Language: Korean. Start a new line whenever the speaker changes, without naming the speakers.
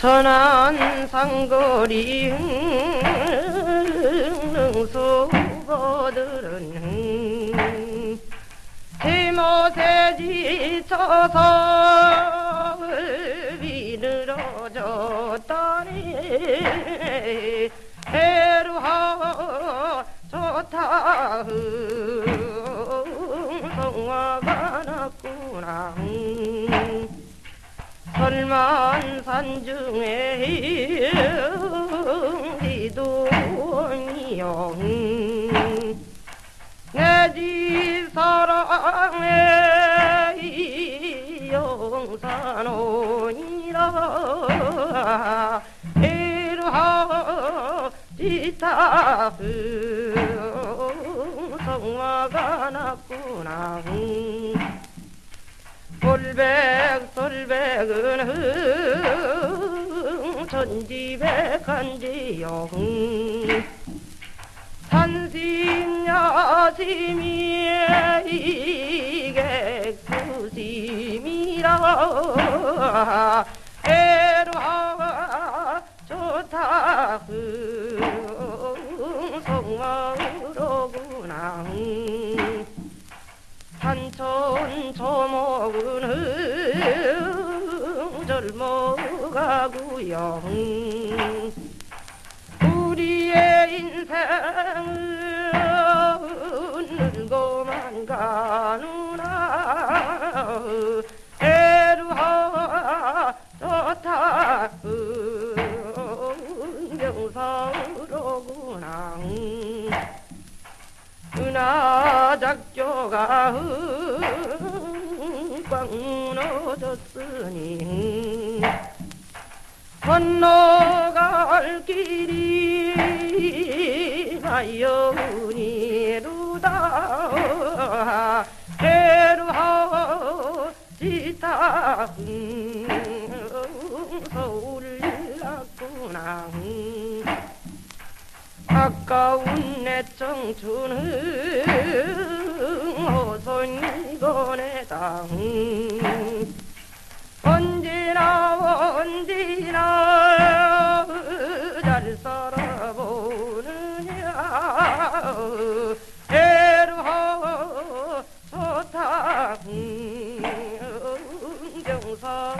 천안 상거리 능수거들은 제못에 지쳐서 비 늘어졌다니 해루하 좋다. 성화가 났구나 설만산 중에 이동이여 내집 사랑의 영산원이라 이루하 지타 성화가 났구나 솔백 솔백은 흥 천지백한지요 흥 산심야심이 이객수심이라. 에루하 좋다. 흥 성화로구나. 흥 산천 초 흥 젊어가구요 흥 우리의 인생은 늙고만 가누나 에루하 좋다. 흥 명사로구나. 흥 은하 작조가 꽉 무너졌으니 건너갈 길이 마여운이루다. 해루하 지타 서울 났구나. 아까운 내 청춘은 어선 세상 언제나 언제나 잘 살아보느냐 애로 소탕 정상.